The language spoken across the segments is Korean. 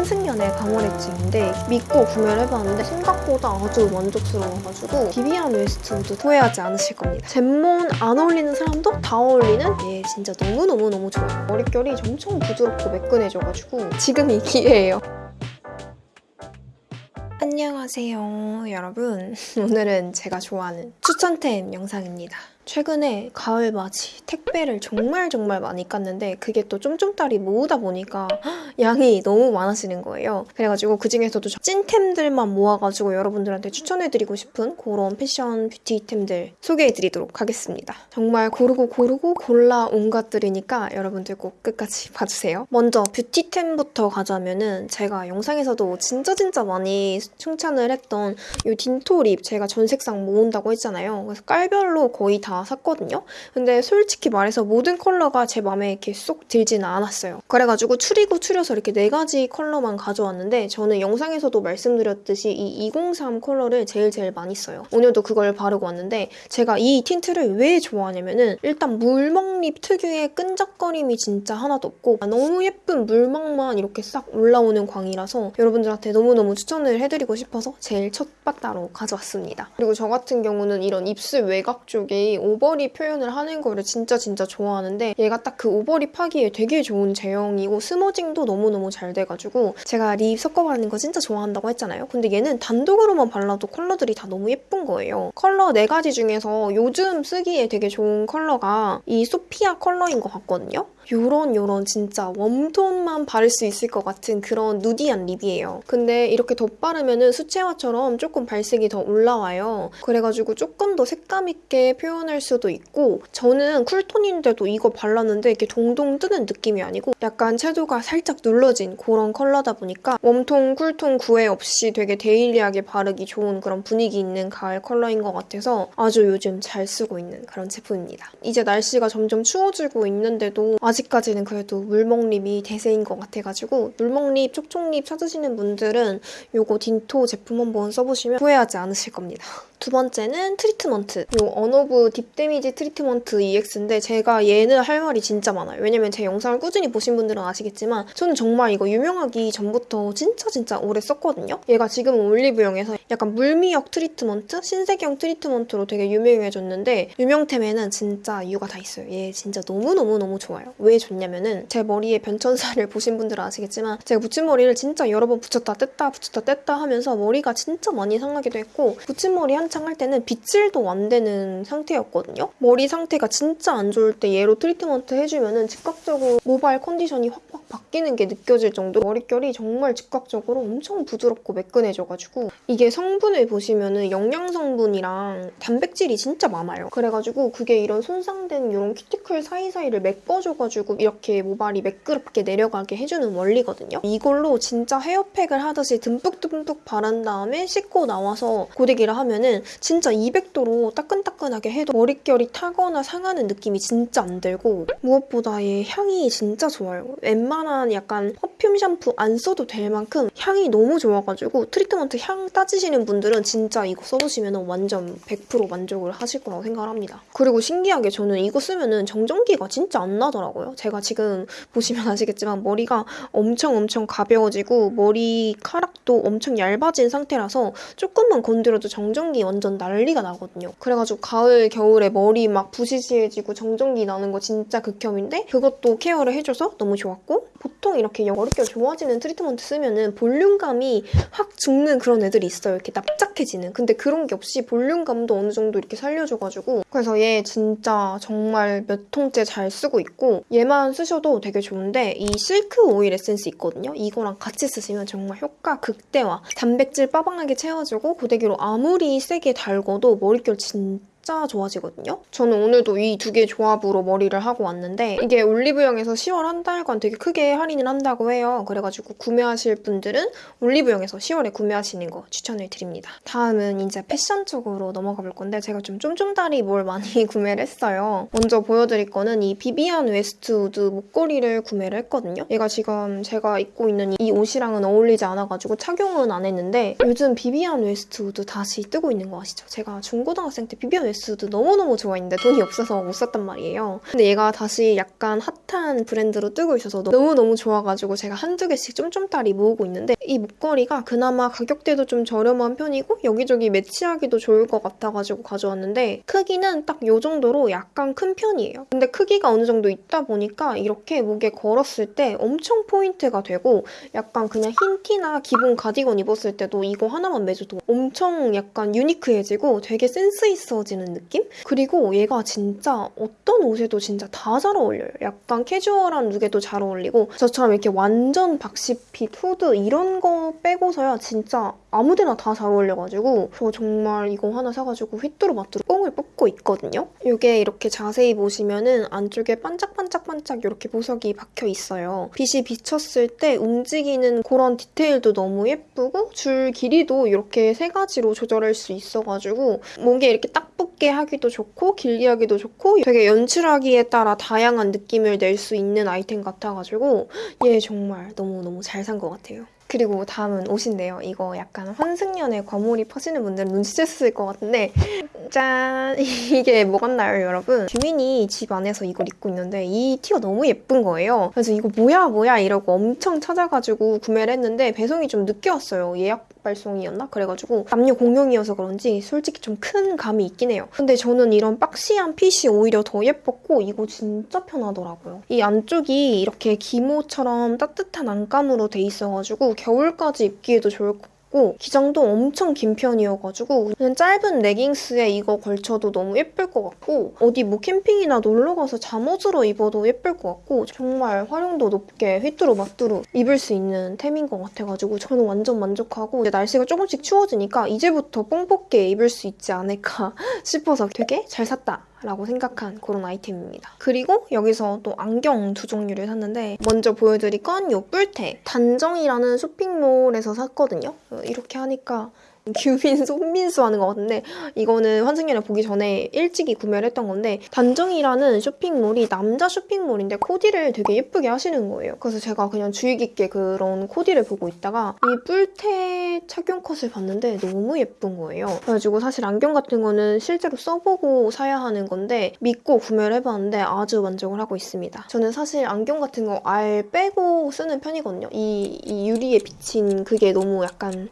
환승연애 방어레츠인데 믿고 구매를 해봤는데 생각보다 아주 만족스러워가지고 비비안 웨스트우드 후회하지 않으실 겁니다. 젠몬 안 어울리는 사람도 다 어울리는 얘 진짜 너무너무너무 좋아요. 머릿결이 엄청 부드럽고 매끈해져가지고 지금 이 기회예요. 안녕하세요 여러분 오늘은 제가 좋아하는 추천템 영상입니다 최근에 가을 맞이 택배를 정말 정말 많이 깠는데 그게 또 쫌쫌따리 모으다 보니까 양이 너무 많아지는 거예요. 그래가지고 그중에서도 찐템들만 모아가지고 여러분들한테 추천해드리고 싶은 그런 패션 beauty템들 소개해드리도록 하겠습니다. 정말 고르고 고르고 골라온 것들이니까 여러분들 꼭 끝까지 봐주세요. 먼저 beauty템부터 가자면은 제가 영상에서도 진짜 진짜 많이 칭찬을 했던 이 딘토 lip 제가 전 색상 모은다고 했잖아요. 그래서 깔별로 거의 다 샀거든요. 근데 솔직히 말해서 모든 컬러가 제 마음에 이렇게 쏙 들지는 않았어요. 그래가지고 추리고 추려서 이렇게 네 가지 컬러만 가져왔는데 저는 영상에서도 말씀드렸듯이 이 203 컬러를 제일 제일 많이 써요. 오늘도 그걸 바르고 왔는데 제가 이 틴트를 왜 좋아하냐면은 일단 물먹립 특유의 끈적거림이 진짜 하나도 없고 너무 예쁜 물막만 이렇게 싹 올라오는 광이라서 여러분들한테 너무너무 추천을 해드리고 싶어서 제일 첫 바따로 가져왔습니다. 그리고 저 같은 경우는 이런 입술 외곽 쪽에 over lip 표현을 하는 거를 진짜 진짜 좋아하는데 얘가 딱 그 over lip 하기에 되게 좋은 제형이고 smudging도 너무너무 잘 돼가지고 제가 lip 섞어 바르는 거 진짜 좋아한다고 했잖아요. 근데 얘는 단독으로만 발라도 컬러들이 다 너무 예쁜 거예요. 컬러 4가지 중에서 요즘 쓰기에 되게 좋은 컬러가 이 소피아 컬러인 것 같거든요. 요런 요런 진짜 warm tone만 바를 수 있을 것 같은 그런 nudy한 lip이에요. 근데 이렇게 덧바르면 수채화처럼 조금 발색이 더 올라와요. 그래가지고 조금 더 색감 있게 표현할 수도 있고 저는 cool tone인데도 이거 발랐는데 이렇게 동동 뜨는 느낌이 아니고 약간 채도가 살짝 눌러진 그런 컬러다 보니까 warm tone, cool tone 구애 없이 되게 daily하게 바르기 좋은 그런 분위기 있는 가을 컬러인 것 같아서 아주 요즘 잘 쓰고 있는 그런 제품입니다. 이제 날씨가 점점 추워지고 있는데도 아직 까지는 그래도 물먹립이 대세인 것 같아가지고 물먹립, 촉촉립 찾으시는 분들은 요거 딘토 제품 한번 써보시면 후회하지 않으실 겁니다. 두 번째는 트리트먼트. 요 언오브 딥데미지 트리트먼트 EX인데 제가 얘는 할 말이 진짜 많아요. 왜냐면 제 영상을 꾸준히 보신 분들은 아시겠지만 저는 정말 이거 유명하기 전부터 진짜 진짜 오래 썼거든요. 얘가 지금 올리브영에서 약간 물미역 트리트먼트, 신세경 트리트먼트로 되게 유명해졌는데 유명템에는 진짜 이유가 다 있어요. 얘 진짜 너무너무너무 좋아요. 왜 좋냐면은 제 머리에 변천사를 보신 분들은 아시겠지만 제가 붙임머리를 진짜 여러 번 붙였다 뗐다 붙였다 뗐다 하면서 머리가 진짜 많이 상하기도 했고 붙임머리 한창 할 때는 빗질도 안 되는 상태였거든요. 머리 상태가 진짜 안 좋을 때 얘로 트리트먼트 해주면은 즉각적으로 모발 컨디션이 확확 바뀌는 게 느껴질 정도로 머릿결이 정말 즉각적으로 엄청 부드럽고 매끈해져가지고 이게 성분을 보시면은 영양 성분이랑 단백질이 진짜 많아요. 그래가지고 그게 이런 손상된 이런 큐티클 사이사이를 메꿔줘가지고 이렇게 모발이 매끄럽게 내려가게 해주는 원리거든요. 이걸로 진짜 헤어팩을 하듯이 듬뿍듬뿍 바른 다음에 씻고 나와서 고데기를 하면은 진짜 200도로 따끈따끈하게 해도 머릿결이 타거나 상하는 느낌이 진짜 안 들고 무엇보다 얘 향이 진짜 좋아요. 웬만한 약간 perfume 샴푸 안 써도 될 만큼 향이 너무 좋아가지고 트리트먼트 향 따지시는 분들은 진짜 이거 써보시면 완전 100% 만족을 하실 거라고 생각을 합니다. 그리고 신기하게 저는 이거 쓰면은 정전기가 진짜 안 나더라고요. 제가 지금 보시면 아시겠지만 머리가 엄청 엄청 가벼워지고 머리카락도 엄청 얇아진 상태라서 조금만 건드려도 정전기 완전 난리가 나거든요. 그래가지고 가을, 겨울에 머리 막 부시시해지고 정전기 나는 거 진짜 극혐인데 그것도 care를 해줘서 너무 좋았고 보통 이렇게 머릿결 좋아지는 트리트먼트 쓰면은 볼륨감이 확 죽는 그런 애들이 있어요. 이렇게 납작해지는. 근데 그런 게 없이 볼륨감도 어느 정도 이렇게 살려줘가지고 그래서 얘 진짜 정말 몇 통째 잘 쓰고 있고 얘만 쓰셔도 되게 좋은데 이 실크 오일 에센스 있거든요. 이거랑 같이 쓰시면 정말 효과 극대화. 단백질 빠방하게 채워주고 고데기로 아무리 세게 달궈도 머릿결 진짜 진짜 좋아지거든요. 저는 오늘도 이 두 개 조합으로 머리를 하고 왔는데 이게 올리브영에서 10월 한 달간 되게 크게 할인을 한다고 해요. 그래가지고 구매하실 분들은 올리브영에서 10월에 구매하시는 거 추천을 드립니다. 다음은 이제 패션 쪽으로 넘어가 볼 건데 제가 좀 쫌쫌따리 뭘 많이 구매를 했어요. 먼저 보여드릴 거는 이 비비안 웨스트우드 목걸이를 구매를 했거든요. 얘가 지금 제가 입고 있는 이 옷이랑은 어울리지 않아가지고 착용은 안 했는데 요즘 비비안 웨스트우드 다시 뜨고 있는 거 아시죠? 제가 중고등학생 때 비비안 웨스트우드 너무너무 좋아했는데 돈이 없어서 못 샀단 말이에요. 근데 얘가 다시 약간 핫한 브랜드로 뜨고 있어서 너무너무 좋아가지고 제가 한두 개씩 쫌쫌따리 모으고 있는데 이 목걸이가 그나마 가격대도 좀 저렴한 편이고 여기저기 매치하기도 좋을 것 같아가지고 가져왔는데 크기는 딱 이 정도로 약간 큰 편이에요. 근데 크기가 어느 정도 있다 보니까 이렇게 목에 걸었을 때 엄청 포인트가 되고 약간 그냥 흰 티나 기본 가디건 입었을 때도 이거 하나만 매줘도 엄청 약간 유니크해지고 되게 센스 있어지는 느낌? 그리고 얘가 진짜 어떤 옷에도 진짜 다 잘 어울려요. 약간 캐주얼한 룩에도 잘 어울리고 저처럼 이렇게 완전 boxy fit 후드 이런 거 빼고서야 진짜 아무데나 다 잘 어울려가지고 저 정말 이거 하나 사가지고 휘뚜루마뚜루 뽕을 뽑고 있거든요. 이게 이렇게 자세히 보시면은 안쪽에 반짝반짝반짝 이렇게 보석이 박혀 있어요. 빛이 비쳤을 때 움직이는 그런 디테일도 너무 예쁘고 줄 길이도 이렇게 세 가지로 조절할 수 있어가지고 목에 이렇게 딱 붙 게 하기도 좋고 길게 하기도 좋고 되게 연출하기에 따라 다양한 느낌을 낼 수 있는 아이템 같아가지고 얘 정말 너무너무 잘 산 것 같아요. 그리고 다음은 옷인데요. 이거 약간 환승연애 과몰입 하시는 분들은 눈치챘을 것 같은데 짠! 이게 뭐 같나요, 여러분? 규민이 집 안에서 이걸 입고 있는데 이 티가 너무 예쁜 거예요. 그래서 이거 뭐야 뭐야 이러고 엄청 찾아가지고 구매를 했는데 배송이 좀 늦게 왔어요. 예약 발송이었나? 그래가지고 남녀 공용이어서 그런지 솔직히 좀 큰 감이 있긴 해요. 근데 저는 이런 박시한 핏이 오히려 더 예뻤고 이거 진짜 편하더라고요. 이 안쪽이 이렇게 기모처럼 따뜻한 안감으로 돼 있어가지고 겨울까지 입기에도 좋을 것 같고 기장도 엄청 긴 편이어가지고 그냥 짧은 레깅스에 이거 걸쳐도 너무 예쁠 것 같고 어디 뭐 캠핑이나 놀러 가서 잠옷으로 입어도 예쁠 것 같고 정말 활용도 높게 휘뚜루 마뚜루 입을 수 있는 템인 것 같아가지고 저는 완전 만족하고 이제 날씨가 조금씩 추워지니까 이제부터 뽕 뽑게 입을 수 있지 않을까 싶어서 되게 잘 샀다. 라고 생각한 그런 아이템입니다. 그리고 여기서 또 안경 두 종류를 샀는데 먼저 보여드릴 건 이 뿔테 단정이라는 쇼핑몰에서 샀거든요. 이렇게 하니까 규민 손민수 하는 것 같은데 이거는 환승연애 보기 전에 일찍이 구매를 했던 건데 단정이라는 쇼핑몰이 남자 쇼핑몰인데 코디를 되게 예쁘게 하시는 거예요. 그래서 제가 그냥 주의 깊게 그런 코디를 보고 있다가 이 뿔테 착용 컷을 봤는데 너무 예쁜 거예요. 그래가지고 사실 안경 같은 거는 실제로 써보고 사야 하는 건데 믿고 구매를 해봤는데 아주 만족을 하고 있습니다. 저는 사실 안경 같은 거 알 빼고 쓰는 편이거든요. 이, 이 유리에 비친 그게 너무 약간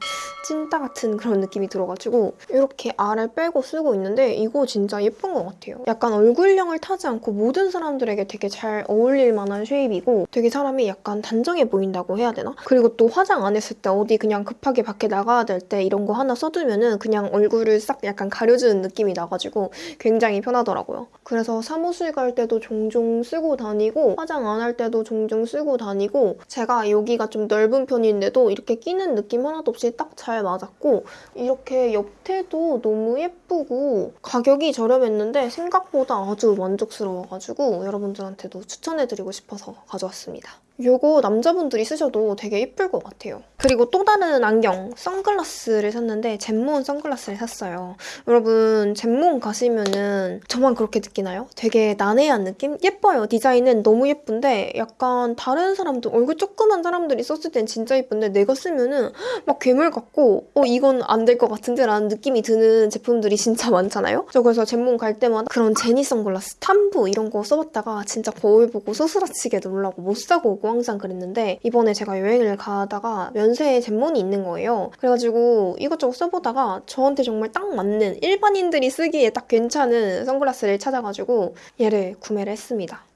찐따 같은 그런 느낌이 들어가지고 이렇게 알을 빼고 쓰고 있는데 이거 진짜 예쁜 것 같아요. 약간 얼굴형을 타지 않고 모든 사람들에게 되게 잘 어울릴 만한 쉐입이고 되게 사람이 약간 단정해 보인다고 해야 되나? 그리고 또 화장 안 했을 때 어디 그냥 급하게 밖에 나가야 될 때 이런 거 하나 써두면 은 그냥 얼굴을 싹 약간 가려주는 느낌이 나가지고 굉장히 편하더라고요. 그래서 사무실 갈 때도 종종 쓰고 다니고 화장 안 할 때도 종종 쓰고 다니고 제가 여기가 좀 넓은 편인데도 이렇게 끼는 느낌 하나도 없이 딱 잘 맞았고 이렇게 옆태도 너무 예쁘고 가격이 저렴했는데 생각보다 아주 만족스러워가지고 여러분들한테도 추천해드리고 싶어서 가져왔습니다. 요거 남자분들이 쓰셔도 되게 예쁠 것 같아요. 그리고 또 다른 안경, 선글라스를 샀는데 젠몬 선글라스를 샀어요. 여러분 젠몬 가시면은 저만 그렇게 느끼나요? 되게 난해한 느낌? 예뻐요. 디자인은 너무 예쁜데 약간 다른 사람들, 얼굴 조그만 사람들이 썼을 땐 진짜 예쁜데 내가 쓰면은 막 괴물 같고 어 이건 안 될 것 같은데 라는 느낌이 드는 제품들이 진짜 많잖아요? 저 그래서 젠몬 갈 때마다 그런 제니 선글라스, 탐부 이런 거 써봤다가 진짜 거울 보고 소스라치게 놀라고 못 사고 오고 항상 그랬는데 이번에 제가 여행을 가다가 면 세에 젠몬이 있는 거예요. 그래가지고 이것저것 써보다가 저한테 정말 딱 맞는 일반인들이 쓰기에 딱 괜찮은 선글라스를 찾아가지고 얘를 구매를 했습니다.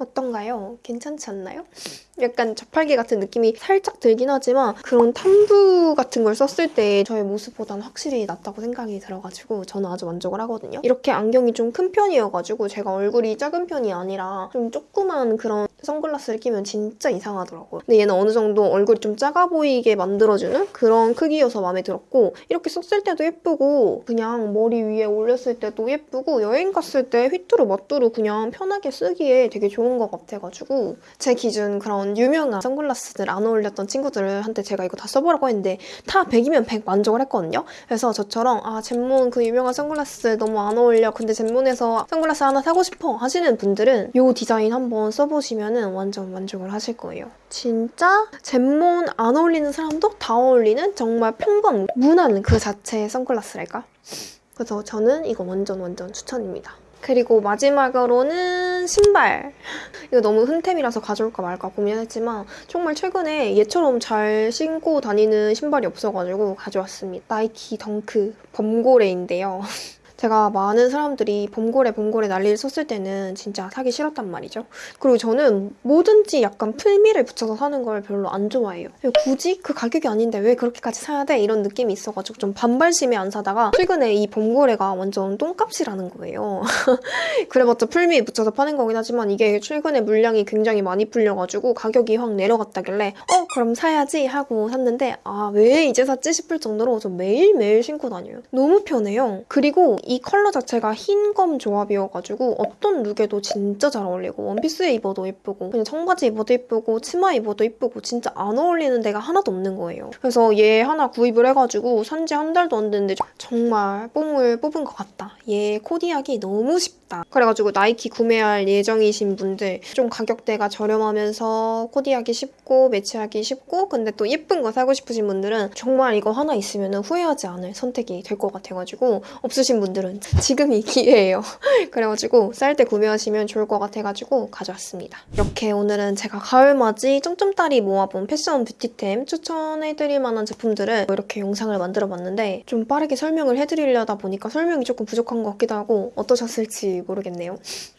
어떤가요? 괜찮지 않나요? 약간 저팔계 같은 느낌이 살짝 들긴 하지만 그런 탐부 같은 걸 썼을 때 저의 모습보다는 확실히 낫다고 생각이 들어가지고 저는 아주 만족을 하거든요. 이렇게 안경이 좀 큰 편이어가지고 제가 얼굴이 작은 편이 아니라 좀 조그만 그런 선글라스를 끼면 진짜 이상하더라고요. 근데 얘는 어느 정도 얼굴이 좀 작아 보이게 만들어주는 그런 크기여서 마음에 들었고 이렇게 썼을 때도 예쁘고 그냥 머리 위에 올렸을 때도 예쁘고 여행 갔을 때 휘뚜루 멋뚜루 그냥 편하게 쓰기에 되게 좋은 것 같아가지고 제 기준 그런 유명한 선글라스들 안 어울렸던 친구들한테 제가 이거 다 써보라고 했는데 다 100이면 100 만족을 했거든요. 그래서 저처럼 아 젠몬 그 유명한 선글라스 너무 안 어울려 근데 젠몬에서 선글라스 하나 사고 싶어 하시는 분들은 이 디자인 한번 써보시면 은 완전 만족을 하실 거예요. 진짜 젠몬 안 어울리는 사람도 다 어울리는 정말 평범 무난 그 자체의 선글라스랄까? 그래서 저는 이거 완전 완전 추천입니다. 그리고 마지막으로는 신발. 이거 너무 흔템이라서 가져올까 말까 고민했지만 정말 최근에 얘처럼 잘 신고 다니는 신발이 없어가지고 가져왔습니다. 나이키 덩크 범고래인데요. 제가 많은 사람들이 범고래 범고래 난리를 쳤을 때는 진짜 사기 싫었단 말이죠. 그리고 저는 뭐든지 약간 플미를 붙여서 사는 걸 별로 안 좋아해요. 굳이 그 가격이 아닌데 왜 그렇게까지 사야 돼? 이런 느낌이 있어가지고 좀 반발심에 안 사다가 최근에 이 범고래가 완전 똥값이라는 거예요. 그래봤자 플미 붙여서 파는 거긴 하지만 이게 최근에 물량이 굉장히 많이 풀려가지고 가격이 확 내려갔다길래 어 그럼 사야지 하고 샀는데 아 왜 이제 샀지 싶을 정도로 저 매일매일 신고 다녀요. 너무 편해요. 그리고 이 컬러 자체가 흰 검 조합이어가지고 어떤 룩에도 진짜 잘 어울리고 원피스에 입어도 예쁘고 그냥 청바지 입어도 예쁘고 치마 입어도 예쁘고 진짜 안 어울리는 데가 하나도 없는 거예요. 그래서 얘 하나 구입을 해가지고 산지 한 달도 안 됐는데 정말 뽕을 뽑은 것 같다. 얘 코디하기 너무 쉽다. 그래가지고 나이키 구매할 예정이신 분들 좀 가격대가 저렴하면서 코디하기 쉽고 매치하기 쉽고 근데 또 예쁜 거 사고 싶으신 분들은 정말 이거 하나 있으면 후회하지 않을 선택이 될 것 같아가지고 없으신 분들은 지금이 기회예요. 그래가지고 쌀 때 구매하시면 좋을 것 같아가지고 가져왔습니다. 이렇게 오늘은 제가 가을맞이 점점딸이 모아본 패션 뷰티템 추천해드릴 만한 제품들을 이렇게 영상을 만들어봤는데 좀 빠르게 설명을 해드리려다 보니까 설명이 조금 부족한 것 같기도 하고 어떠셨을 지 모르겠네요.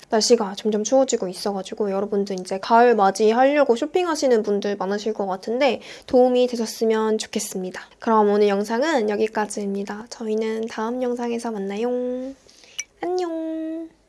날씨가 점점 추워지고 있어가지고 여러분들 이제 가을 맞이하려고 쇼핑하시는 분들 많으실 것 같은데 도움이 되셨으면 좋겠습니다. 그럼 오늘 영상은 여기까지입니다. 저희는 다음 영상에서 만나요. 안녕.